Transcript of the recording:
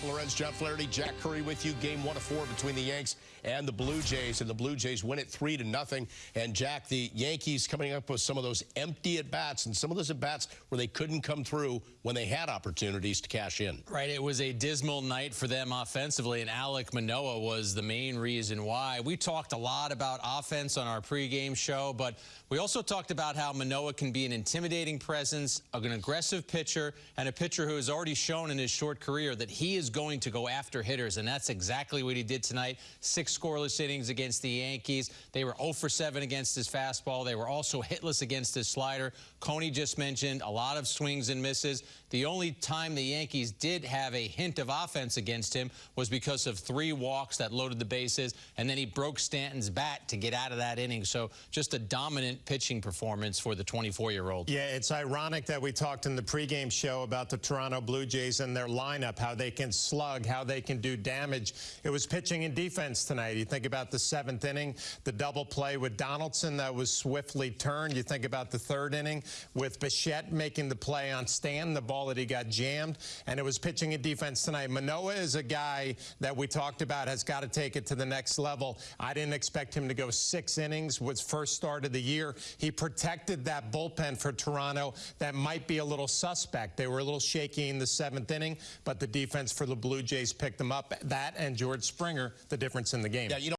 Bob Lorenz, Jeff Flaherty, Jack Curry with you. Game one of four between the Yanks and the Blue Jays, and the Blue Jays win it three to nothing. And Jack, the Yankees coming up with some of those empty at bats, and some of those at bats where they couldn't come through when they had opportunities to cash in. Right, it was a dismal night for them offensively, and Alek Manoah was the main reason why. We talked a lot about offense on our pregame show, but we also talked about how Manoah can be an intimidating presence, an aggressive pitcher, and a pitcher who has already shown in his short career that he is going to go after hitters, and that's exactly what he did tonight. Six scoreless innings against the Yankees. They were 0 for 7 against his fastball. They were also hitless against his slider. Coney just mentioned a lot of swings and misses. The only time the Yankees did have a hint of offense against him was because of three walks that loaded the bases, and then he broke Stanton's bat to get out of that inning. So just a dominant pitching performance for the 24-year-old. Yeah, it's ironic that we talked in the pregame show about the Toronto Blue Jays and their lineup, how they can slug, how they can do damage. It was pitching and defense tonight. You think about the seventh inning, the double play with Donaldson that was swiftly turned. You think about the third inning with Bichette making the play on Stan, the ball that he got jammed, and it was pitching and defense tonight. Manoah is a guy that we talked about has got to take it to the next level. I didn't expect him to go six innings with first start of the year. He protected that bullpen for Toronto that might be a little suspect. They were a little shaky in the seventh inning, but the defense for the Blue Jays picked them up. That and George Springer, the difference in the game. Yeah, you know